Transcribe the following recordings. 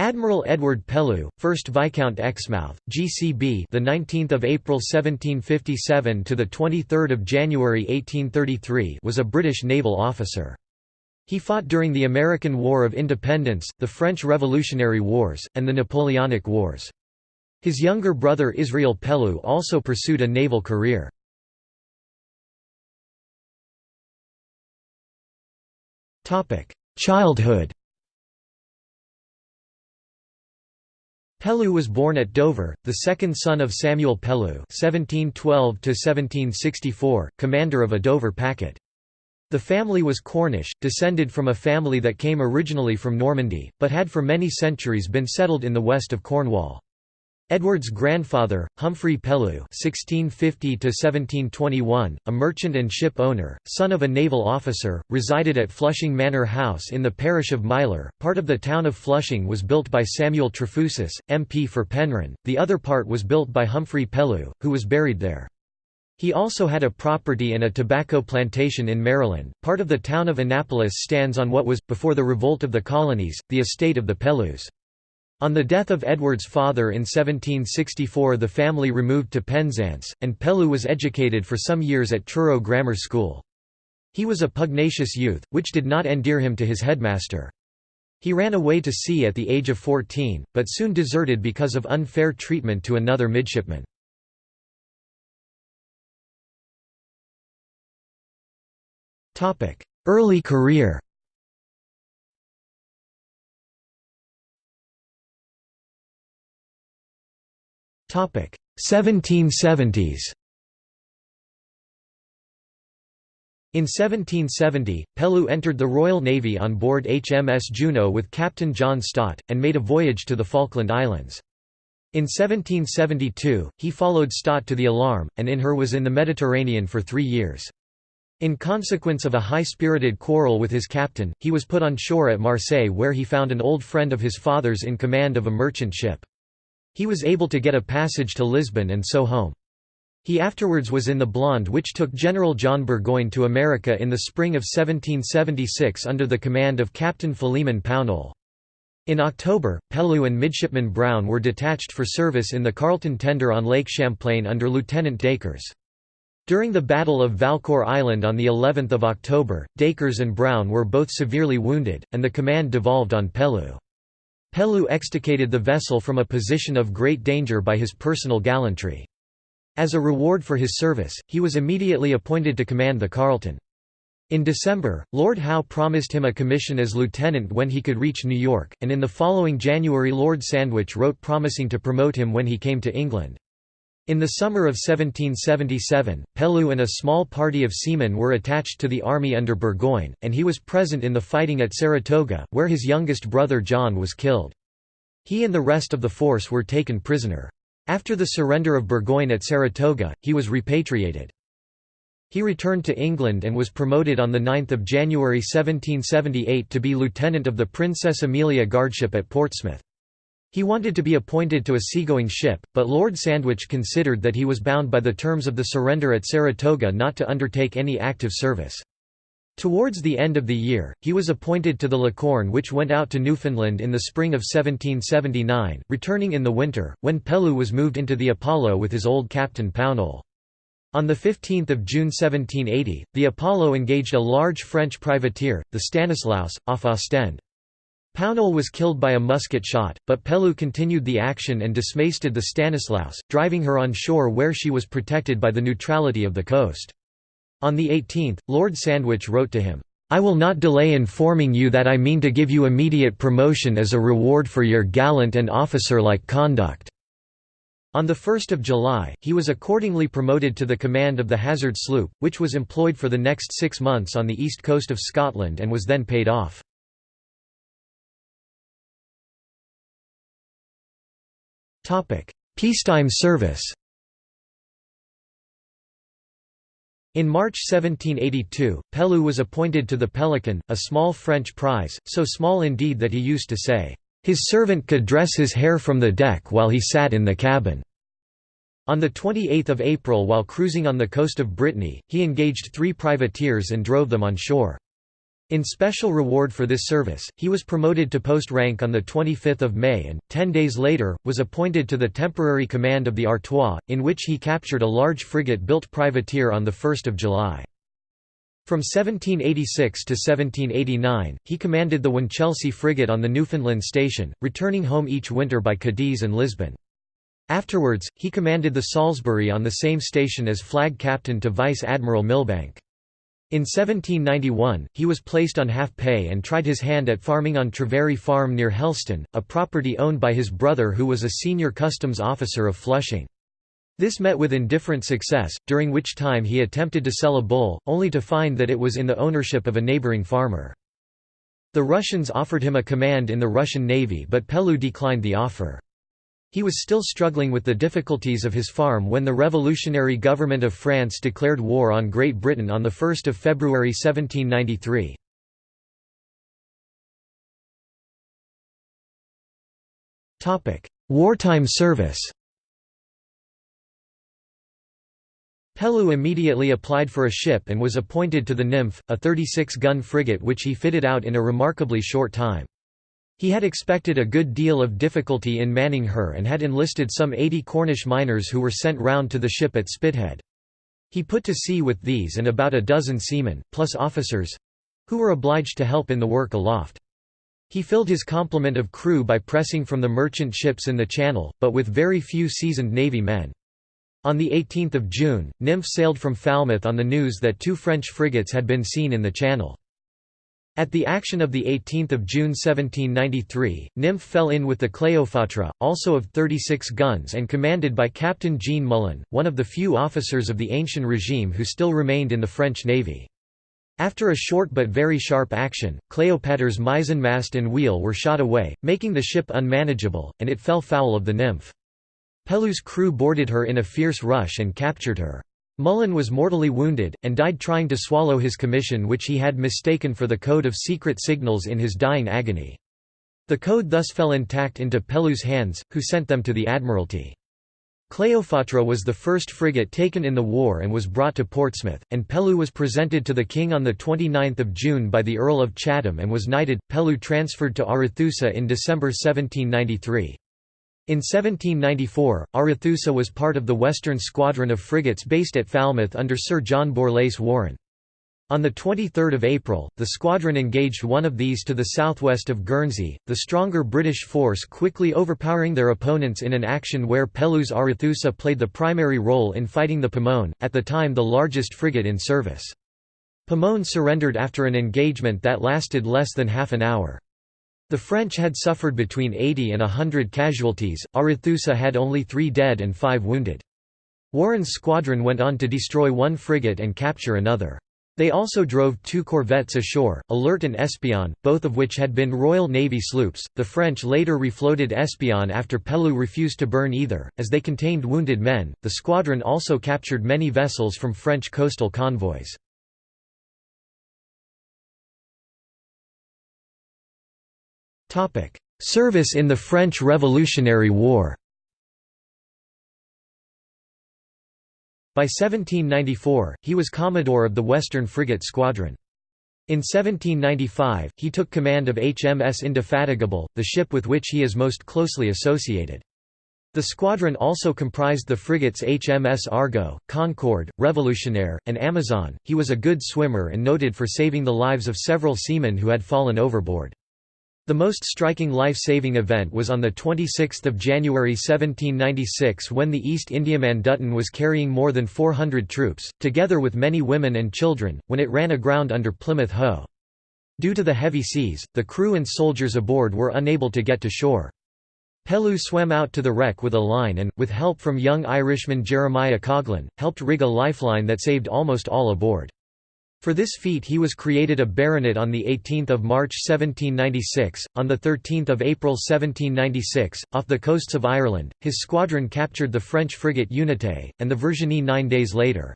Admiral Edward Pellew, 1st Viscount Exmouth, GCB, the 19th of April 1757 to the 23rd of January 1833, was a British naval officer. He fought during the American War of Independence, the French Revolutionary Wars, and the Napoleonic Wars. His younger brother Israel Pellew also pursued a naval career. Childhood Pellew was born at Dover, the second son of Samuel Pellew (1712–1764), commander of a Dover packet. The family was Cornish, descended from a family that came originally from Normandy, but had for many centuries been settled in the west of Cornwall. Edward's grandfather, Humphrey Pellew (1650–1721), a merchant and ship owner, son of a naval officer, resided at Flushing Manor House in the parish of Mylor. Part of the town of Flushing was built by Samuel Trefusis, MP for Penryn. The other part was built by Humphrey Pellew, who was buried there. He also had a property and a tobacco plantation in Maryland. Part of the town of Annapolis stands on what was, before the revolt of the colonies, the estate of the Pellews. On the death of Edward's father in 1764 the family removed to Penzance, and Pellew was educated for some years at Truro Grammar School. He was a pugnacious youth, which did not endear him to his headmaster. He ran away to sea at the age of 14, but soon deserted because of unfair treatment to another midshipman. Early career 1770s. In 1770, Pellew entered the Royal Navy on board HMS Juno with Captain John Stott, and made a voyage to the Falkland Islands. In 1772, he followed Stott to the Alarm, and in her was in the Mediterranean for three years. In consequence of a high-spirited quarrel with his captain, he was put on shore at Marseille where he found an old friend of his father's in command of a merchant ship. He was able to get a passage to Lisbon and so home. He afterwards was in the Blonde which took General John Burgoyne to America in the spring of 1776 under the command of Captain Philemon Pownall. In October, Pellew and Midshipman Brown were detached for service in the Carleton tender on Lake Champlain under Lieutenant Dacres. During the Battle of Valcour Island on the 11th of October, Dacres and Brown were both severely wounded, and the command devolved on Pellew. Pellew extricated the vessel from a position of great danger by his personal gallantry. As a reward for his service, he was immediately appointed to command the Carleton. In December, Lord Howe promised him a commission as lieutenant when he could reach New York, and in the following January Lord Sandwich wrote promising to promote him when he came to England. In the summer of 1777, Pellew and a small party of seamen were attached to the army under Burgoyne, and he was present in the fighting at Saratoga, where his youngest brother John was killed. He and the rest of the force were taken prisoner. After the surrender of Burgoyne at Saratoga, he was repatriated. He returned to England and was promoted on 9 January 1778 to be lieutenant of the Princess Amelia guardship at Portsmouth. He wanted to be appointed to a seagoing ship, but Lord Sandwich considered that he was bound by the terms of the surrender at Saratoga not to undertake any active service. Towards the end of the year, he was appointed to the Licorne which went out to Newfoundland in the spring of 1779, returning in the winter, when Pellew was moved into the Apollo with his old captain Pownall. On 15 June 1780, the Apollo engaged a large French privateer, the Stanislaus, off Ostend. Pownall was killed by a musket shot, but Pellew continued the action and dismasted the Stanislaus, driving her on shore where she was protected by the neutrality of the coast. On the 18th, Lord Sandwich wrote to him, "'I will not delay informing you that I mean to give you immediate promotion as a reward for your gallant and officer-like conduct.' On 1 July, he was accordingly promoted to the command of the Hazard sloop, which was employed for the next six months on the east coast of Scotland and was then paid off. Peacetime service In March 1782, Pellew was appointed to the Pelican, a small French prize, so small indeed that he used to say, "...his servant could dress his hair from the deck while he sat in the cabin." On 28 April while cruising on the coast of Brittany, he engaged three privateers and drove them on shore. In special reward for this service, he was promoted to post rank on 25 May and, ten days later, was appointed to the temporary command of the Artois, in which he captured a large frigate-built privateer on 1 July. From 1786 to 1789, he commanded the Winchelsea frigate on the Newfoundland station, returning home each winter by Cadiz and Lisbon. Afterwards, he commanded the Salisbury on the same station as flag captain to Vice Admiral Milbanke. In 1791, he was placed on half pay and tried his hand at farming on Treverry Farm near Helston, a property owned by his brother who was a senior customs officer of Flushing. This met with indifferent success, during which time he attempted to sell a bull, only to find that it was in the ownership of a neighbouring farmer. The Russians offered him a command in the Russian Navy but Pellew declined the offer. He was still struggling with the difficulties of his farm when the revolutionary government of France declared war on Great Britain on 1 February 1793. Wartime service Pellew immediately applied for a ship and was appointed to the Nymph, a 36-gun frigate which he fitted out in a remarkably short time. He had expected a good deal of difficulty in manning her and had enlisted some 80 Cornish miners who were sent round to the ship at Spithead. He put to sea with these and about a dozen seamen, plus officers—who were obliged to help in the work aloft. He filled his complement of crew by pressing from the merchant ships in the Channel, but with very few seasoned Navy men. On 18 June, Nymph sailed from Falmouth on the news that two French frigates had been seen in the Channel. At the action of 18 June 1793, Nymph fell in with the Cleopatra, also of 36 guns and commanded by Captain Jean Mullon, one of the few officers of the ancient regime who still remained in the French navy. After a short but very sharp action, Cleopatra's mizzenmast and wheel were shot away, making the ship unmanageable, and it fell foul of the Nymph. Pellew's crew boarded her in a fierce rush and captured her. Mullon was mortally wounded, and died trying to swallow his commission which he had mistaken for the code of secret signals in his dying agony. The code thus fell intact into Pellew's hands, who sent them to the Admiralty. Cleopatra was the first frigate taken in the war and was brought to Portsmouth, and Pellew was presented to the king on 29 June by the Earl of Chatham and was knighted. Pellew transferred to Arethusa in December 1793. In 1794, Arethusa was part of the Western Squadron of frigates based at Falmouth under Sir John Borlase Warren. On 23 April, the squadron engaged one of these to the southwest of Guernsey, the stronger British force quickly overpowering their opponents in an action where Pellew's Arethusa played the primary role in fighting the Pomone, at the time the largest frigate in service. Pomone surrendered after an engagement that lasted less than half an hour. The French had suffered between 80 and 100 casualties, Arethusa had only three dead and five wounded. Warren's squadron went on to destroy one frigate and capture another. They also drove two corvettes ashore, Alert and Espion, both of which had been Royal Navy sloops. The French later refloated Espion after Pellew refused to burn either, as they contained wounded men. The squadron also captured many vessels from French coastal convoys. Service in the French Revolutionary War By 1794, he was Commodore of the Western Frigate Squadron. In 1795, he took command of HMS Indefatigable, the ship with which he is most closely associated. The squadron also comprised the frigates HMS Argo, Concorde, Revolutionaire, and Amazon. He was a good swimmer and noted for saving the lives of several seamen who had fallen overboard. The most striking life-saving event was on 26 January 1796 when the East Indiaman Dutton was carrying more than 400 troops, together with many women and children, when it ran aground under Plymouth Hoe. Due to the heavy seas, the crew and soldiers aboard were unable to get to shore. Pellew swam out to the wreck with a line and, with help from young Irishman Jeremiah Coghlan, helped rig a lifeline that saved almost all aboard. For this feat he was created a baronet on 18 March 1796. On 13 April 1796, off the coasts of Ireland, his squadron captured the French frigate Unité, and the Virginie nine days later.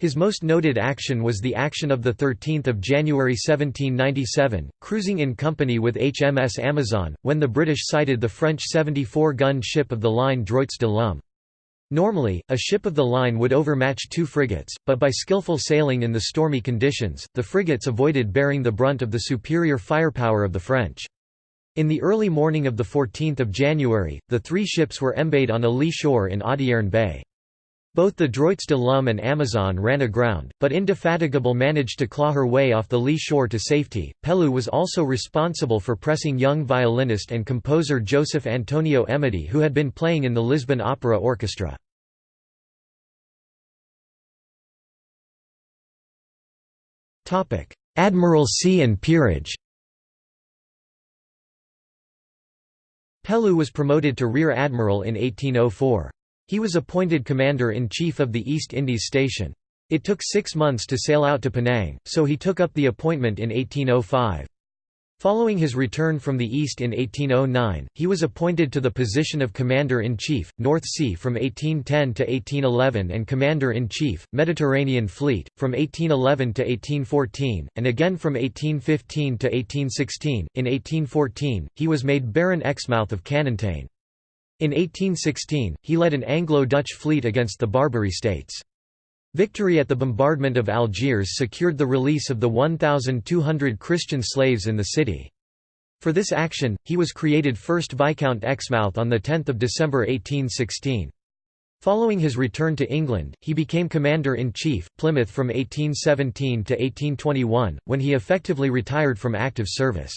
His most noted action was the action of 13 January 1797, cruising in company with HMS Amazon, when the British sighted the French 74-gun ship of the line Droits de l'Homme. Normally, a ship of the line would overmatch two frigates, but by skillful sailing in the stormy conditions, the frigates avoided bearing the brunt of the superior firepower of the French. In the early morning of 14 January, the three ships were embayed on a lee shore in Audierne Bay. Both the Droits de l'Homme and Amazon ran aground, but Indefatigable managed to claw her way off the lee shore to safety. Pellew was also responsible for pressing young violinist and composer Joseph Antonio Emidy, who had been playing in the Lisbon Opera Orchestra. Admiralcy and peerage Pellew was promoted to Rear Admiral in 1804. He was appointed Commander-in-Chief of the East Indies Station. It took six months to sail out to Penang, so he took up the appointment in 1805. Following his return from the East in 1809, he was appointed to the position of Commander-in-Chief, North Sea from 1810 to 1811 and Commander-in-Chief, Mediterranean Fleet, from 1811 to 1814, and again from 1815 to 1816. In 1814, he was made Baron Exmouth of Canonteign. In 1816, he led an Anglo-Dutch fleet against the Barbary states. Victory at the bombardment of Algiers secured the release of the 1,200 Christian slaves in the city. For this action, he was created first Viscount Exmouth on 10 December 1816. Following his return to England, he became Commander-in-Chief, Plymouth from 1817 to 1821, when he effectively retired from active service.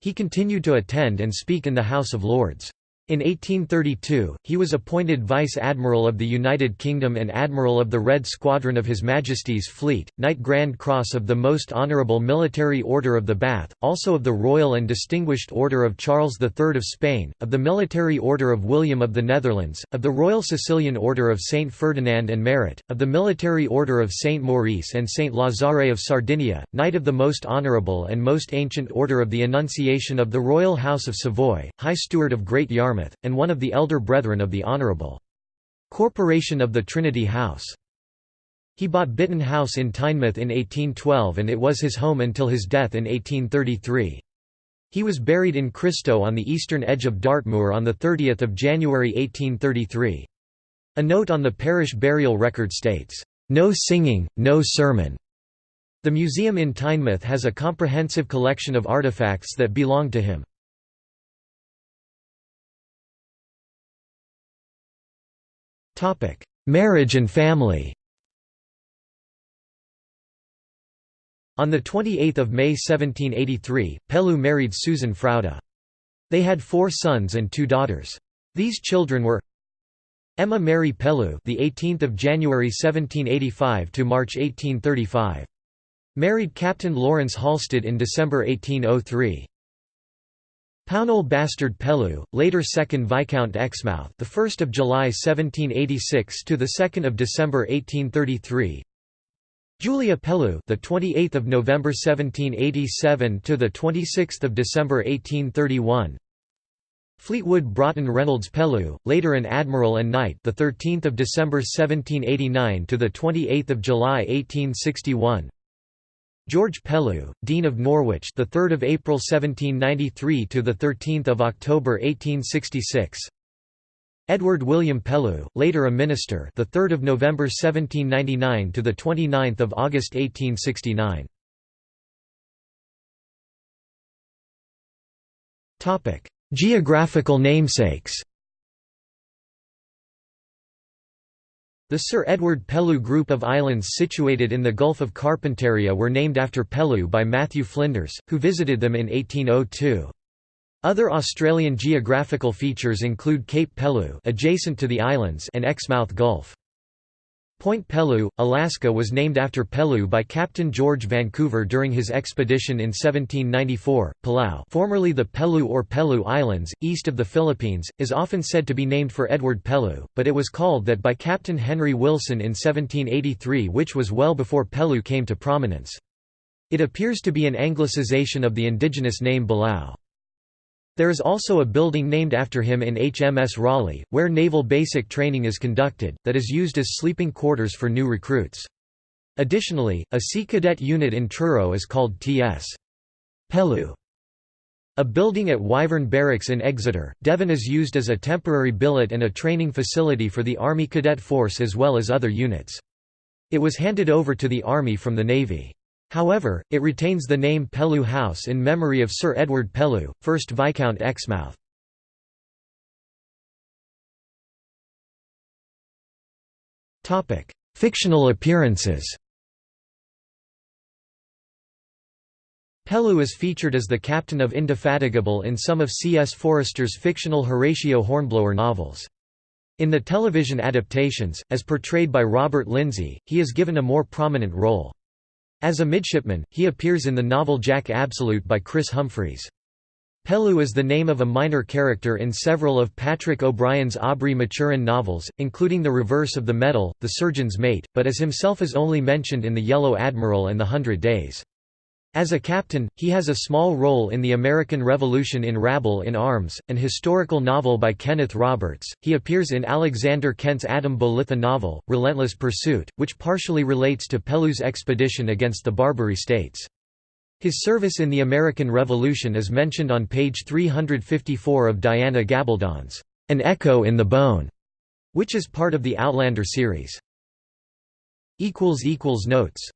He continued to attend and speak in the House of Lords. In 1832, he was appointed Vice Admiral of the United Kingdom and Admiral of the Red Squadron of His Majesty's Fleet, Knight Grand Cross of the Most Honourable Military Order of the Bath, also of the Royal and Distinguished Order of Charles III of Spain, of the Military Order of William of the Netherlands, of the Royal Sicilian Order of Saint Ferdinand and Merit, of the Military Order of Saint Maurice and Saint Lazare of Sardinia, Knight of the Most Honourable and Most Ancient Order of the Annunciation of the Royal House of Savoy, High Steward of Great Yarmouth, and one of the elder brethren of the Honourable Corporation of the Trinity House. He bought Bitton House in Teignmouth in 1812 and it was his home until his death in 1833. He was buried in Christow on the eastern edge of Dartmoor on 30 January 1833. A note on the parish burial record states, "...no singing, no sermon." The museum in Teignmouth has a comprehensive collection of artifacts that belong to him. Marriage and family On 28 May 1783, Pellew married Susan Frowde. They had four sons and two daughters. These children were Emma Mary Pellew, the 18th of January 1785 to March 1835. Married Captain Lawrence Halsted in December 1803. Pownall Bastard Pellew, later 2nd Viscount Exmouth, the 1st of July 1786 to the 2nd of December 1833. Julia Pellew, the 28th of November 1787 to the 26th of December 1831. Fleetwood Broughton Reynolds Pellew, later an admiral and knight, the 13th of December 1789 to the 28th of July 1861. George Pellew, Dean of Norwich, the 3rd of April 1793 to the 13th of October 1866. Edward William Pellew, later a minister, the 3rd of November 1799 to the 29th of August 1869. Topic: Geographical namesakes. The Sir Edward Pellew group of islands situated in the Gulf of Carpentaria were named after Pellew by Matthew Flinders, who visited them in 1802. Other Australian geographical features include Cape Pellew adjacent to the islands and Exmouth Gulf. Point Pellew, Alaska was named after Pellew by Captain George Vancouver during his expedition in 1794. Palau, formerly the Pellew or Pellew Islands, east of the Philippines, is often said to be named for Edward Pellew, but it was called that by Captain Henry Wilson in 1783 which was well before Pellew came to prominence. It appears to be an anglicization of the indigenous name Belau. There is also a building named after him in HMS Raleigh, where naval basic training is conducted, that is used as sleeping quarters for new recruits. Additionally, a Sea Cadet unit in Truro is called T.S. Pellew. A building at Wyvern Barracks in Exeter, Devon is used as a temporary billet and a training facility for the Army Cadet Force as well as other units. It was handed over to the Army from the Navy. However, it retains the name Pellew House in memory of Sir Edward Pellew, 1st Viscount Exmouth. Fictional appearances Pellew is featured as the captain of Indefatigable in some of C.S. Forester's fictional Horatio Hornblower novels. In the television adaptations, as portrayed by Robert Lindsay, he is given a more prominent role. As a midshipman, he appears in the novel Jack Absolute by Chris Humphreys. Pellew is the name of a minor character in several of Patrick O'Brian's Aubrey Maturin novels, including The Reverse of the Medal, The Surgeon's Mate, but as himself is only mentioned in The Yellow Admiral and The Hundred Days. As a captain, he has a small role in the American Revolution in Rabble in Arms, an historical novel by Kenneth Roberts. He appears in Alexander Kent's Adam Bolitho novel, Relentless Pursuit, which partially relates to Pellew's expedition against the Barbary States. His service in the American Revolution is mentioned on page 354 of Diana Gabaldon's An Echo in the Bone, which is part of the Outlander series. Notes